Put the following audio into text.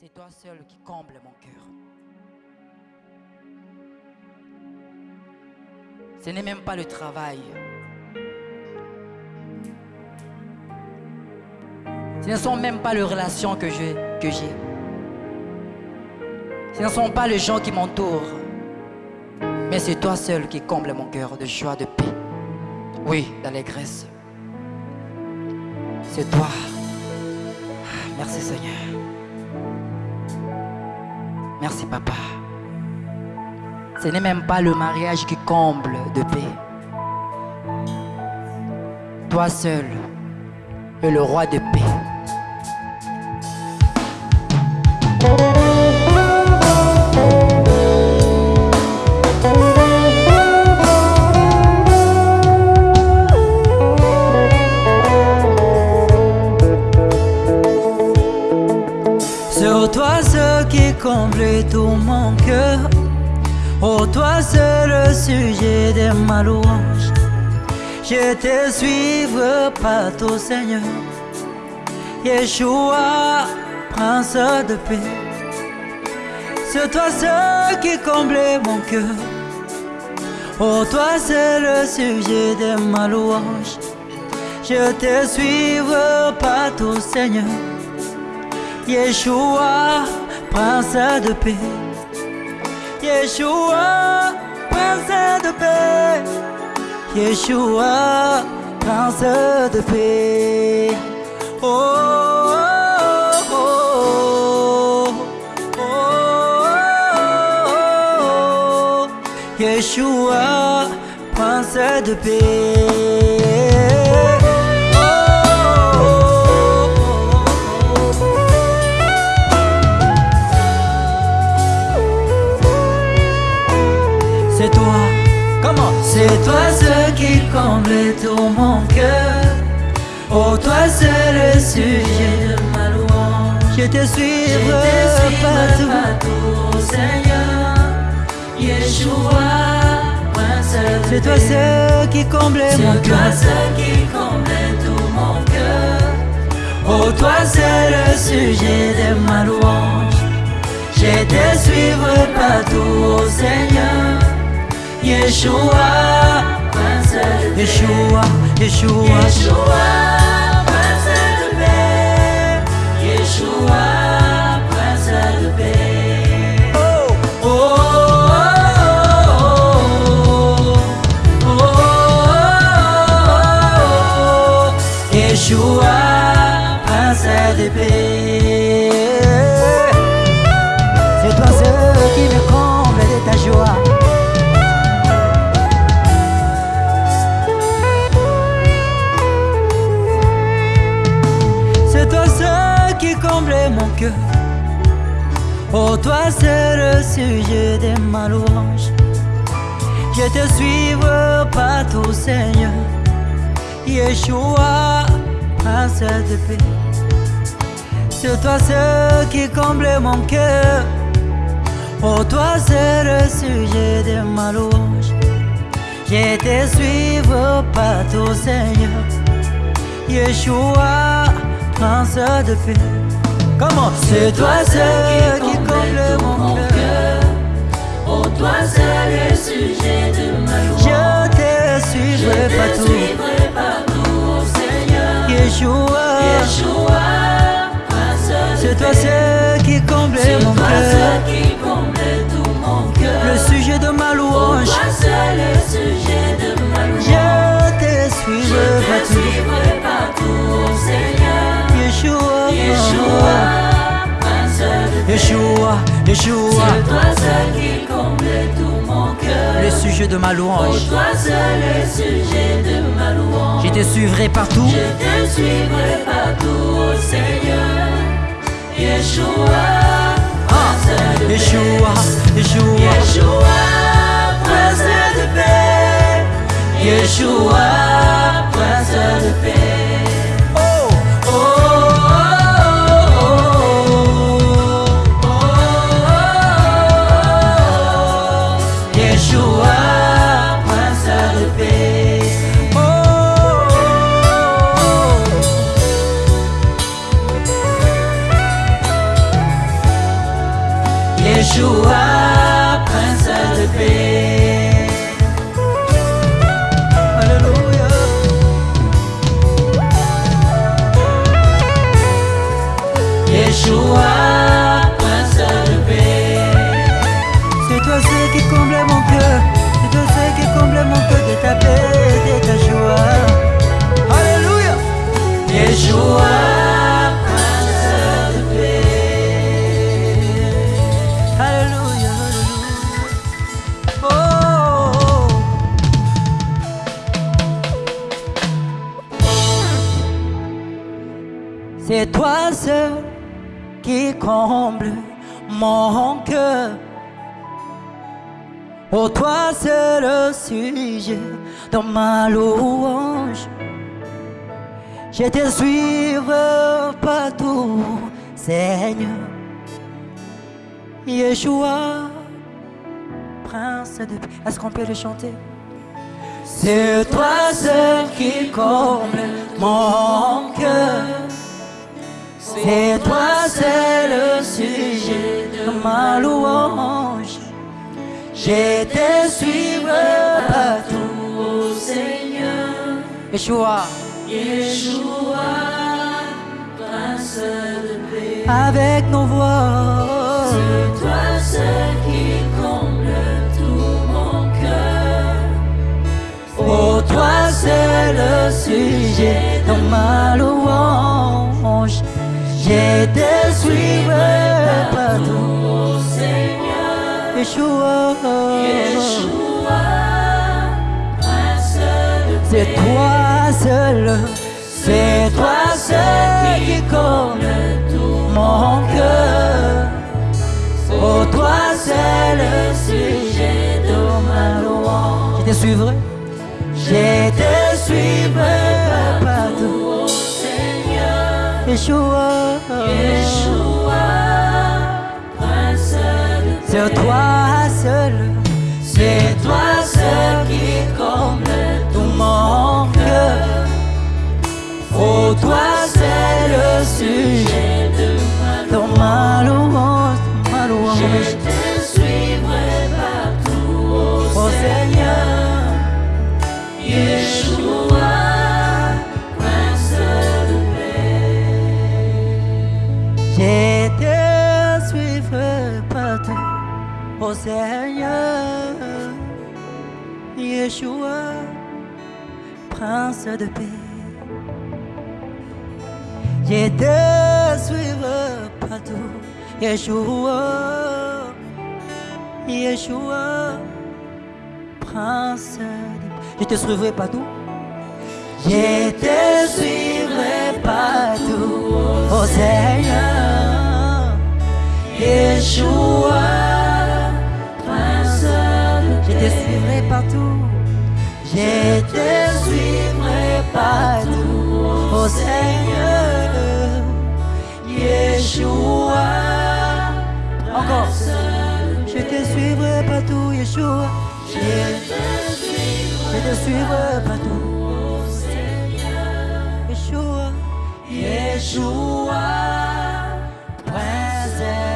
C'est toi seul qui comble mon cœur. Ce n'est même pas le travail. Ce ne sont même pas les relations que j'ai. Ce ne sont pas les gens qui m'entourent. Mais c'est toi seul qui comble mon cœur de joie, de paix. Oui, d'allégresse. C'est toi. Merci Seigneur. Merci papa. Ce n'est même pas le mariage qui comble de paix. Toi seul es le roi de paix. Le sujet de ma louange Je te suivre partout Seigneur. Yeshua, prince de paix. C'est toi ce qui comble mon cœur. Oh toi c'est le sujet de ma louange Je te suivre partout Seigneur. Yeshua, prince de paix. Yeshua, prince de paix. Yeshua, prince de paix. Oh, oh, oh. Yeshua, prince de paix. Je te suivre partout. partout, Seigneur. Yeshua, prince C'est toi ce qui comble mon cœur. C'est toi ce qui comble tout mon cœur. Oh, toi c'est le sujet de ma louange. Je te suivre partout, Seigneur. Yeshua, Yeshua, Yeshua, Yeshua, Oh, toi c'est le sujet de ma louange. Je te suivre partout, Seigneur. Yeshua, prince de paix. C'est toi ce qui comble mon cœur. Oh, toi c'est le sujet de ma louange. Je te suivre partout, Seigneur. Yeshua, prince de paix. Comment C'est toi ce qui comble mon cœur. Oh, toi seul le sujet de ma louange. Je te suivrai Je te partout. suivrai partout, Seigneur. Yeshua, Yeshua, c'est toi ce qui comble mon cœur. Yeshua, Yeshua, C'est toi seul qui comble tout mon cœur. le sujet de ma louange. toi seul le sujet de ma louange. Je te suivrai partout. Je te suivrai partout, oh Seigneur. Yeshua, de paix. Yeshua, Yeshua, Yeshua, prince de paix. Yeshua, C'est toi seul qui comble mon cœur. Oh, toi c'est le sujet de ma louange. Je te suivrai partout, Seigneur. Yeshua, Prince de. Est-ce qu'on peut le chanter? C'est toi seul qui comble mon cœur. C'est toi, c'est le sujet de ma louange. Je te suivrai partout, ô Seigneur. Yeshua, Yeshua, Prince de paix. Avec nos voix, C'est toi seul qui comble tout mon cœur. oh toi, c'est le sujet de ma louange. Je te suivrai partout, Seigneur, Yeshua. Yeshua, Prince de paix. C'est toi seul, c'est toi seul qui comble mon cœur. Oh, toi c'est le sujet de ma louange. Je te suivrai, je te suivrai partout. Seigneur, Yeshua, c'est toi seul, c'est toi seul qui comble tout mon cœur. Oh, toi c'est le sujet Prince de paix. Suivrai partout. Yeshua, Yeshua, Prince de paix. Je te suivrai partout. Je te suivrai partout, oh Seigneur, Yeshua, Prince de je te suivrai partout, je te suivrai partout, oh Seigneur, Yeshua. Encore. Je te suivrai partout, Yeshua. Je te suivrai, partout, oh Seigneur, Yeshua. Yeshua, Prince.